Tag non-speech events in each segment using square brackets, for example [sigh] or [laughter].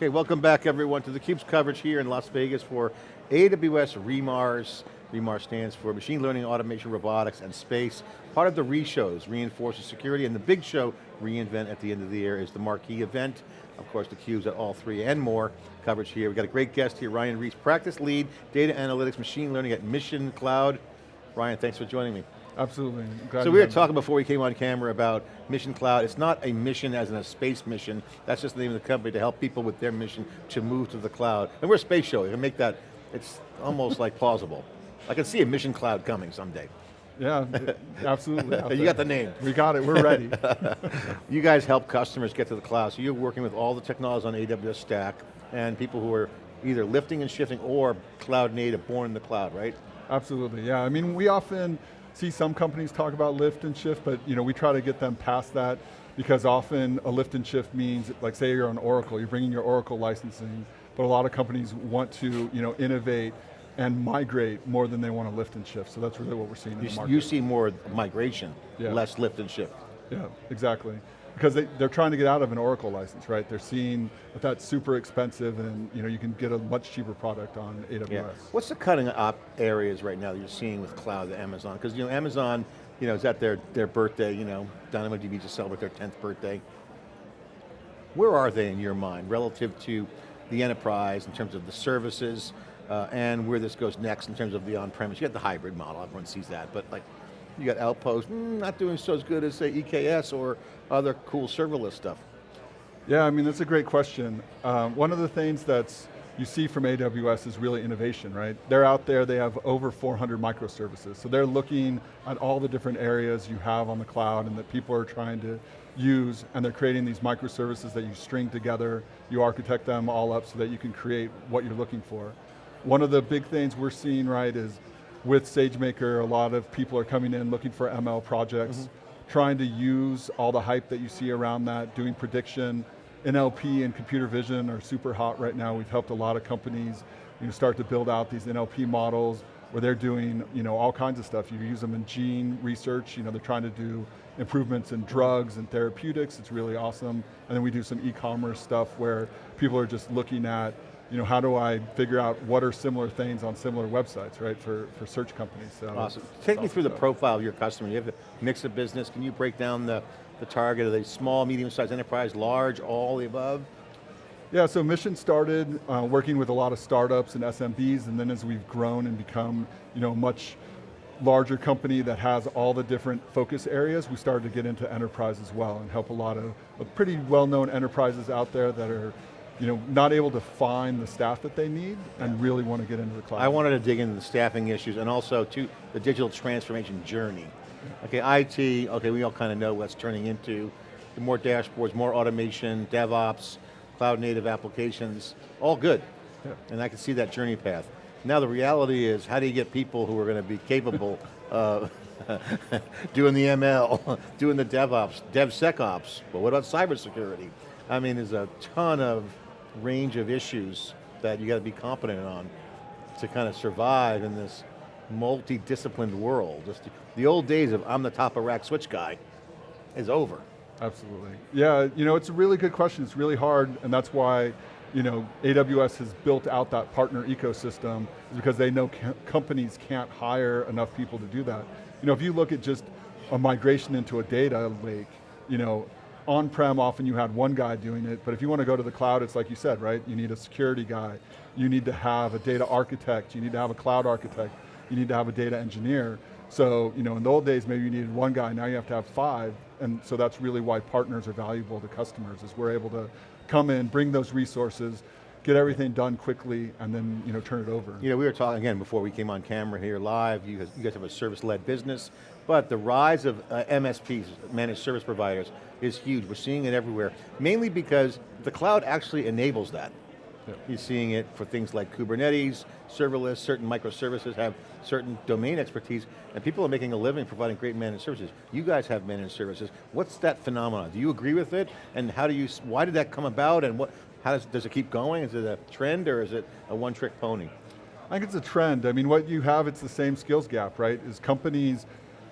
Okay, welcome back everyone to theCUBE's coverage here in Las Vegas for AWS REMARS. REMARS stands for Machine Learning, Automation, Robotics, and Space. Part of the re-shows, Reinforces Security, and the big show, reInvent at the end of the year is the marquee event. Of course, the theCUBE's at all three and more coverage here. We've got a great guest here, Ryan Reese, Practice Lead, Data Analytics, Machine Learning at Mission Cloud. Ryan, thanks for joining me. Absolutely. Glad so we were talking before we came on camera about Mission Cloud. It's not a mission as in a space mission. That's just the name of the company to help people with their mission to move to the cloud. And we're a space show. You can make that, it's almost like plausible. I can see a Mission Cloud coming someday. Yeah, [laughs] absolutely. you got the name. We got it, we're ready. [laughs] you guys help customers get to the cloud, so you're working with all the technologies on AWS Stack and people who are either lifting and shifting or cloud native, born in the cloud, right? Absolutely, yeah. I mean, we often, see some companies talk about lift and shift, but you know, we try to get them past that because often a lift and shift means, like say you're on Oracle, you're bringing your Oracle licensing, but a lot of companies want to you know, innovate and migrate more than they want to lift and shift. So that's really what we're seeing in you, the market. You see more migration, yeah. less lift and shift. Yeah, exactly because they, they're trying to get out of an Oracle license, right? They're seeing that that's super expensive and you know, you can get a much cheaper product on AWS. Yeah. What's the cutting up areas right now that you're seeing with cloud, the Amazon? Because you know, Amazon you know, is at their, their birthday, you know, DynamoDB just celebrate their 10th birthday. Where are they in your mind relative to the enterprise in terms of the services uh, and where this goes next in terms of the on-premise? You got the hybrid model, everyone sees that, but like you got Outpost, mm, not doing so as good as say EKS or other cool serverless stuff. Yeah, I mean, that's a great question. Um, one of the things that's you see from AWS is really innovation, right? They're out there, they have over 400 microservices. So they're looking at all the different areas you have on the cloud and that people are trying to use, and they're creating these microservices that you string together, you architect them all up so that you can create what you're looking for. One of the big things we're seeing, right, is with SageMaker, a lot of people are coming in looking for ML projects, mm -hmm. trying to use all the hype that you see around that, doing prediction. NLP and computer vision are super hot right now. We've helped a lot of companies you know, start to build out these NLP models where they're doing you know, all kinds of stuff. You use them in gene research, you know, they're trying to do improvements in drugs and therapeutics, it's really awesome. And then we do some e-commerce stuff where people are just looking at you know, how do I figure out what are similar things on similar websites, right, for, for search companies. So awesome. Take me through the profile of your customer. You have a mix of business. Can you break down the, the target? Are they small, medium-sized enterprise, large, all the above? Yeah, so Mission started uh, working with a lot of startups and SMBs, and then as we've grown and become you know, much larger company that has all the different focus areas, we started to get into enterprise as well and help a lot of, of pretty well-known enterprises out there that are you know, not able to find the staff that they need and really want to get into the cloud. I wanted to dig into the staffing issues and also to the digital transformation journey. Okay, IT, okay, we all kind of know what's turning into. The more dashboards, more automation, DevOps, cloud native applications, all good. Yeah. And I can see that journey path. Now the reality is, how do you get people who are going to be capable of [laughs] doing the ML, [laughs] doing the DevOps, DevSecOps, but what about cybersecurity? I mean, there's a ton of range of issues that you got to be competent on to kind of survive in this multi-disciplined world. Just the old days of I'm the top of rack switch guy is over. Absolutely. Yeah, you know, it's a really good question. It's really hard, and that's why you know, AWS has built out that partner ecosystem because they know companies can't hire enough people to do that. You know, if you look at just a migration into a data lake, you know, on-prem, often you had one guy doing it, but if you want to go to the cloud, it's like you said, right? You need a security guy, you need to have a data architect, you need to have a cloud architect, you need to have a data engineer. So, you know, in the old days, maybe you needed one guy, now you have to have five, and so that's really why partners are valuable to customers, is we're able to come in, bring those resources, get everything done quickly, and then you know, turn it over. You know, we were talking again before we came on camera here live, you guys, you guys have a service-led business, but the rise of uh, MSPs, managed service providers, is huge. We're seeing it everywhere, mainly because the cloud actually enables that. You're seeing it for things like Kubernetes, serverless, certain microservices have certain domain expertise, and people are making a living providing great managed services. You guys have managed services. What's that phenomenon? Do you agree with it? And how do you, why did that come about? And what, how does, does it keep going? Is it a trend or is it a one-trick pony? I think it's a trend. I mean, what you have, it's the same skills gap, right? Is companies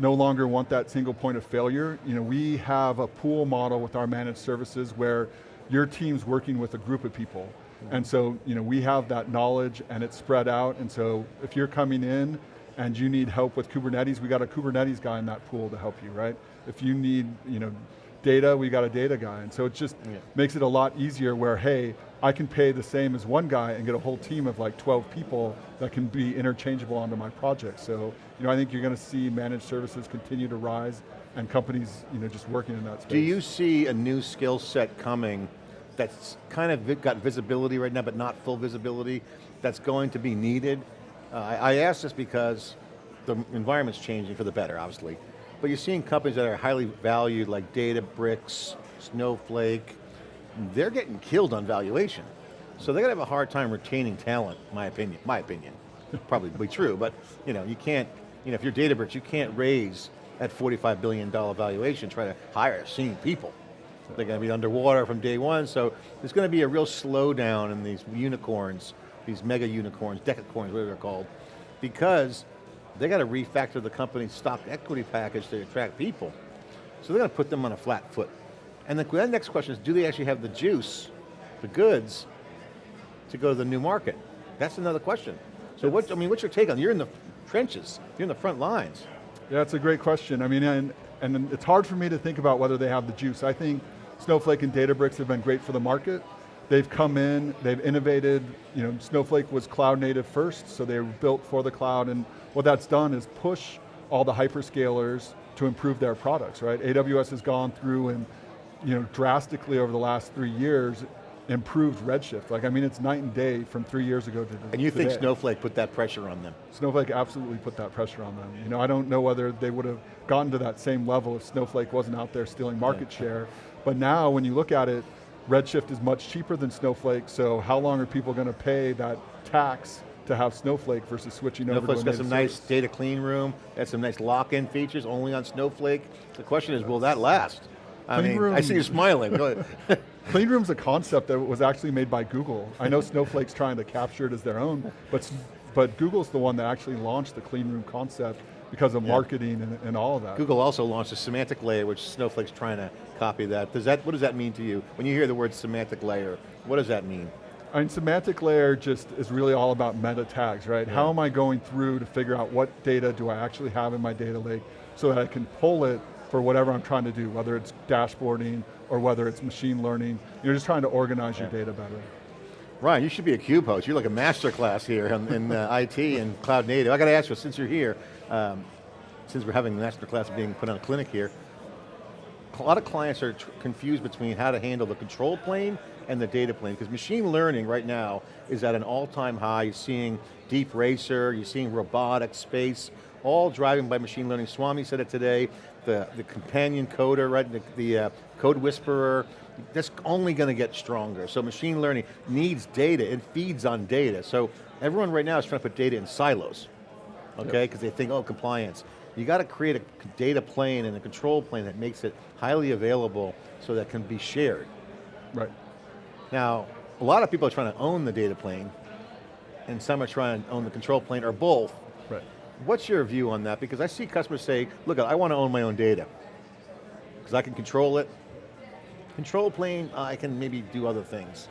no longer want that single point of failure. You know, we have a pool model with our managed services where your team's working with a group of people. And so, you know, we have that knowledge and it's spread out, and so if you're coming in and you need help with Kubernetes, we got a Kubernetes guy in that pool to help you, right? If you need, you know, data, we got a data guy. And so it just Yeah. makes it a lot easier where, hey, I can pay the same as one guy and get a whole team of like 12 people that can be interchangeable onto my project. So, you know, I think you're going to see managed services continue to rise and companies, you know, just working in that space. Do you see a new skill set coming that's kind of got visibility right now, but not full visibility, that's going to be needed? Uh, I, I ask this because the environment's changing for the better, obviously. But you're seeing companies that are highly valued, like Databricks, Snowflake, they're getting killed on valuation. So they're going to have a hard time retaining talent, my opinion, my opinion. Probably be true, but you know, you can't, you know, if you're Databricks, you can't raise at $45 billion valuation, try to hire senior people. They're going to be underwater from day one, so there's going to be a real slowdown in these unicorns, these mega unicorns, decacorns, whatever they're called, because they got to refactor the company's stock equity package to attract people. So they're going to put them on a flat foot. And the next question is, do they actually have the juice, the goods, to go to the new market? That's another question. So what, I mean, what's your take on, you're in the trenches, you're in the front lines. Yeah, it's a great question. I mean, and, and it's hard for me to think about whether they have the juice. I think Snowflake and Databricks have been great for the market. They've come in, they've innovated, you know, Snowflake was cloud native first, so they were built for the cloud, and what that's done is push all the hyperscalers to improve their products, right? AWS has gone through and, you know, drastically over the last three years, improved Redshift. Like, I mean, it's night and day from three years ago to And you think. Snowflake put that pressure on them? Snowflake absolutely put that pressure on them. You know, I don't know whether they would have gotten to that same level if Snowflake wasn't out there stealing market share. But now, when you look at it, Redshift is much cheaper than Snowflake, so how long are people going to pay that tax to have Snowflake versus switching over Snowflake's to a got some nice data clean room, got some nice lock-in features only on Snowflake. The question is, will that last? I Clean mean, I see you smiling. [laughs] Clean Room's a concept that was actually made by Google. I know Snowflake's trying to capture it as their own, but, but Google's the one that actually launched the Clean Room concept because of Yeah. marketing and, and all of that. Google also launched a semantic layer, which Snowflake's trying to copy that. Does that, what does that mean to you? When you hear the word semantic layer, what does that mean? I mean, semantic layer just is really all about meta tags, right? How am I going through to figure out what data do I actually have in my data lake so that I can pull it for whatever I'm trying to do, whether it's dashboarding or whether it's machine learning. You're just trying to organize your data better. Ryan, you should be a cube host. You're like a master class here in, in uh, [laughs] IT and cloud native. I got to ask you, since you're here, um, since we're having the master class being put on a clinic here, a lot of clients are confused between how to handle the control plane and the data plane, because machine learning right now is at an all-time high. You're seeing DeepRacer, you're seeing robotics, space, all driving by machine learning. Swami said it today, the, the companion coder, right, the, the uh, CodeWhisperer, that's only going to get stronger. So machine learning needs data, it feeds on data. So everyone right now is trying to put data in silos okay? Because they think, oh, compliance. You got to create a data plane and a control plane that makes it highly available so that can be shared. Right. Now, a lot of people are trying to own the data plane, and some are trying to own the control plane, or both. Right. What's your view on that? Because I see customers say, look, I want to own my own data, because I can control it. Control plane, I can maybe do other things.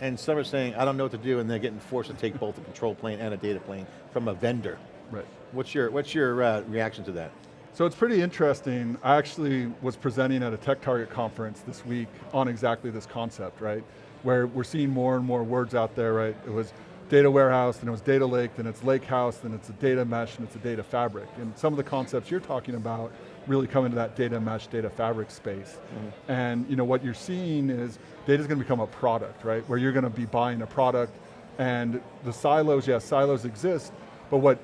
And some are saying, I don't know what to do, and they're getting forced to take both a control plane and a data plane from a vendor. Right. What's your, what's your uh, reaction to that? So it's pretty interesting. I actually was presenting at a Tech Target conference this week on exactly this concept, right? Where we're seeing more and more words out there, right? It was data warehouse, then it was data lake, then it's lake house, then it's a data mesh, and it's a data fabric. And some of the concepts you're talking about really come into that data mesh, data fabric space. Mm-hmm. And you know what you're seeing is data's going to become a product, right? Where you're going to be buying a product, and the silos, yes, silos exist, but what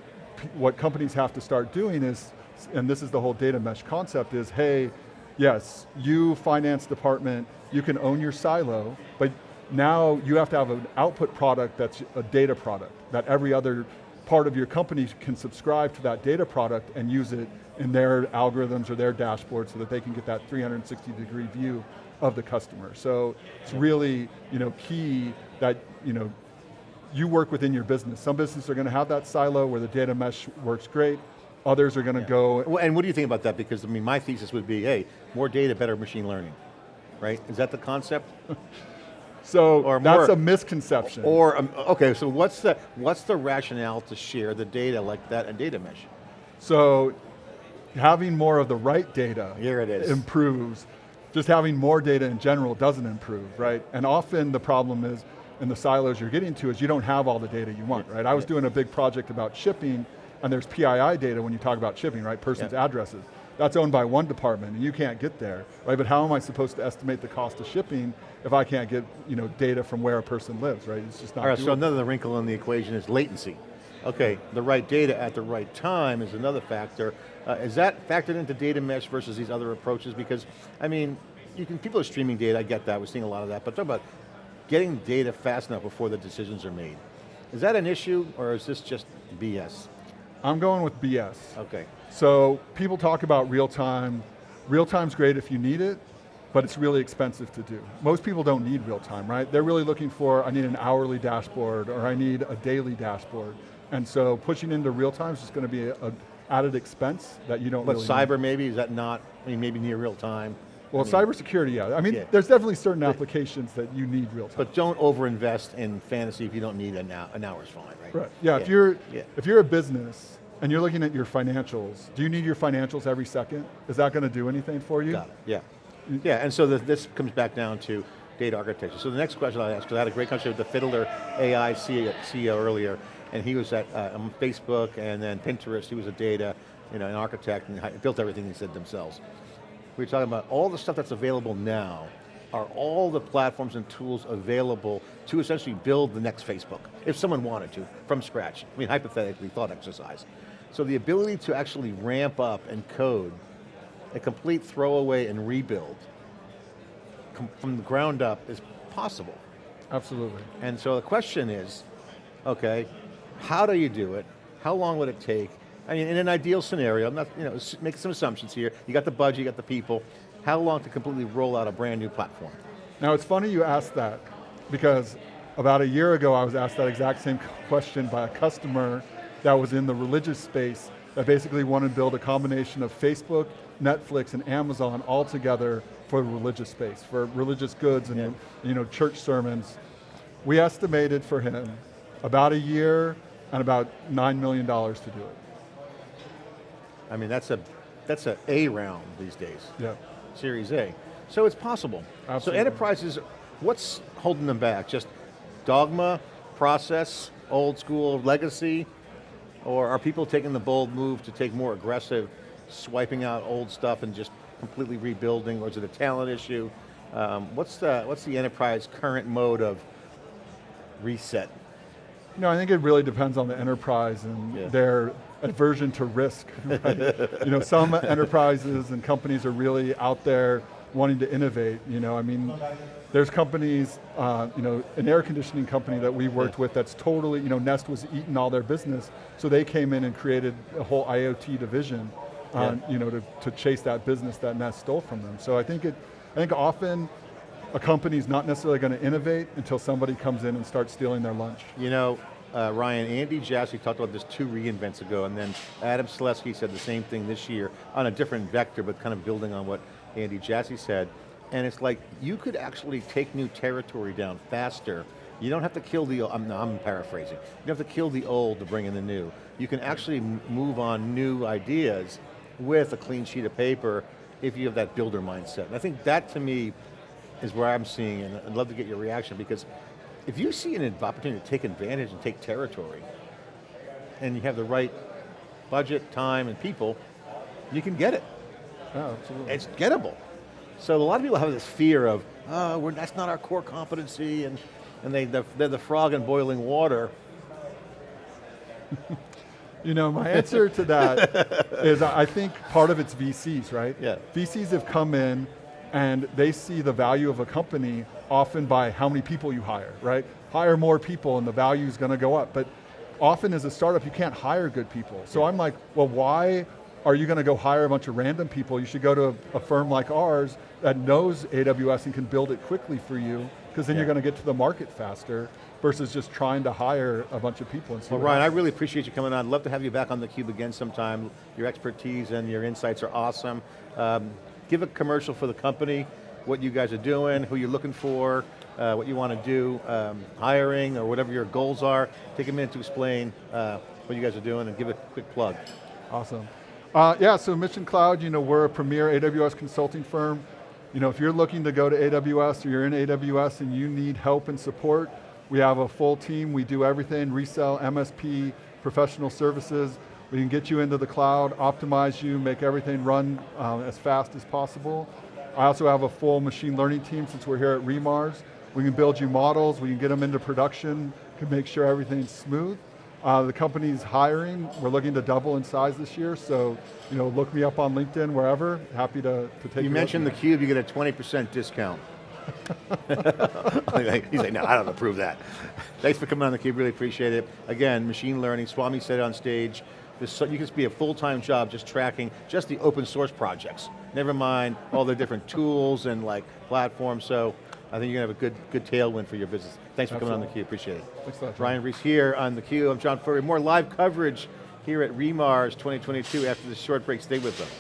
what companies have to start doing is, and this is the whole data mesh concept, is hey, yes, you finance department, you can own your silo, but now you have to have an output product that's a data product, that every other part of your company can subscribe to that data product and use it in their algorithms or their dashboards so that they can get that 360 degree view of the customer. So it's really you know, key that you know, you work within your business. Some businesses are going to have that silo where the data mesh works great. Others are going to go, Well, And what do you think about that? Because I mean, my thesis would be, hey, more data, better machine learning. right? Is that the concept? [laughs] So Or that's more- a misconception. Or, um, okay, so what's the, what's the rationale to share the data like that and data mesh? So having more of the right data Here it is. improves. Just having more data in general doesn't improve, right? And often the problem is, in the silos you're getting to, is you don't have all the data you want, right? I was doing a big project about shipping, and there's PII data when you talk about shipping, right? Person's Yeah. addresses. That's owned by one department, and you can't get there, right? But how am I supposed to estimate the cost of shipping if I can't get you know, data from where a person lives, right? It's just not All right, so another wrinkle in the equation is latency. Okay, the right data at the right time is another factor. Uh, is that factored into data mesh versus these other approaches? Because, I mean, you can, people are streaming data, I get that, we're seeing a lot of that, but talk about getting data fast enough before the decisions are made. Is that an issue, or is this just BS? I'm going with BS. Okay, So people talk about real time. Real time's great if you need it, but it's really expensive to do. Most people don't need real time, right? They're really looking for, I need an hourly dashboard or I need a daily dashboard. And so pushing into real time is just going to be a, a added expense that you don't but really cyber need. maybe, is that not, I mean, maybe near real time? Well, I mean, cybersecurity, yeah. I mean, Yeah. there's definitely certain applications that you need real time. But don't overinvest in fantasy if you don't need an hour, an hour's fine, right? Right. Yeah, if you're yeah. if you're a business and you're looking at your financials, do you need your financials every second? Is that going to do anything for you? Got it, yeah. Yeah, and so the, this comes back down to data architecture. So the next question I'll ask, because I had a great conversation with the Fiddler AI CEO, CEO earlier, and he was at uh, um, Facebook and then Pinterest, he was a data, you know, an architect and built everything he said themselves. We were talking about all the stuff that's available now, are all the platforms and tools available to essentially build the next Facebook, if someone wanted to, from scratch. I mean, hypothetically, thought exercise. So the ability to actually ramp up and code a complete throwaway and rebuild com- from the ground up is possible. Absolutely. And so the question is, okay, how do you do it? How long would it take? I mean, in an ideal scenario, I'm not, you know, make some assumptions here. You got the budget, you got the people. How long to completely roll out a brand new platform? Now it's funny you asked that because about a year ago I was asked that exact same [laughs] question by a customer that was in the religious space that basically wanted to build a combination of Facebook, Netflix, and Amazon all together for the religious space, for religious goods and Yeah. you know, church sermons. We estimated for him about a year and about $9 million to do it. I mean, that's a, that's a A round these days. Yeah. Series A. So it's possible. So enterprises, what's holding them back? Just dogma, process, old school legacy, or are people taking the bold move to take more aggressive, swiping out old stuff and just completely rebuilding, or is it a talent issue? Um, what's, the, what's the enterprise current mode of reset? No, I think it really depends on the enterprise and Yeah. their aversion to risk. [laughs] Right? you know, some [laughs] enterprises and companies are really out there wanting to innovate. You know, I mean, there's companies, uh, you know, an air conditioning company that we worked Yeah. with that's totally, you know, Nest was eating all their business, so they came in and created a whole IoT division, uh, Yeah. you know, to, to chase that business that Nest stole from them. So I think it, I think often a company's not necessarily going to innovate until somebody comes in and starts stealing their lunch. You know, uh, Ryan, Andy Jassy talked about this two reinvents ago, and then Adam Selipsky said the same thing this year on a different vector, but kind of building on what Andy Jassy said. And it's like, you could actually take new territory down faster. You don't have to kill the, I'm, I'm paraphrasing. You don't have to kill the old to bring in the new. You can actually move on new ideas with a clean sheet of paper if you have that builder mindset. And I think that to me is where I'm seeing, and I'd love to get your reaction because if you see an opportunity to take advantage and take territory, and you have the right budget, time, and people, you can get it. Yeah, absolutely. It's gettable. So a lot of people have this fear of, oh, we're, that's not our core competency, and, and they, they're, they're the frog in boiling water. [laughs] You know, my answer to that [laughs] is I think part of it's VCs, right? Yeah. VCs have come in and they see the value of a company often by how many people you hire, right? Hire more people and the value is going to go up. But often as a startup, you can't hire good people. So I'm like, well, why are you going to go hire a bunch of random people? You should go to a, a firm like ours that knows AWS and can build it quickly for you, because then Yeah. you're going to get to the market faster versus just trying to hire a bunch of people. And see Well, Ryan, I really appreciate you coming on. I'd love to have you back on theCUBE again sometime. Your expertise and your insights are awesome. Um, give a commercial for the company, what you guys are doing, who you're looking for, uh, what you want to do, um, hiring, or whatever your goals are. Take a minute to explain uh, what you guys are doing and give a quick plug. Awesome. Uh, yeah, so Mission Cloud, you know, we're a premier AWS consulting firm. You know, if you're looking to go to AWS or you're in AWS and you need help and support, we have a full team. We do everything, resell, MSP, professional services. We can get you into the cloud, optimize you, make everything run um, as fast as possible. I also have a full machine learning team since we're here at Remars. We can build you models, we can get them into production, can make sure everything's smooth. Uh, the company's hiring, we're looking to double in size this year, so you know, look me up on LinkedIn, wherever, happy to, to take You mentioned theCUBE, you get a 20% discount. [laughs] [laughs] He's like, no, I don't approve that. Thanks for coming on theCUBE, really appreciate it. Again, machine learning, Swami said it on stage, so, you can be a full-time job just tracking just the open source projects. Never mind all the different tools and like platforms, so I think you're going to have a good, good tailwind for your business. Thanks for coming on theCUBE, appreciate it. Thanks a lot. Ryan Reese here on theCUBE, I'm John Furrier. More live coverage here at Remars 2022 after this short break, stay with us.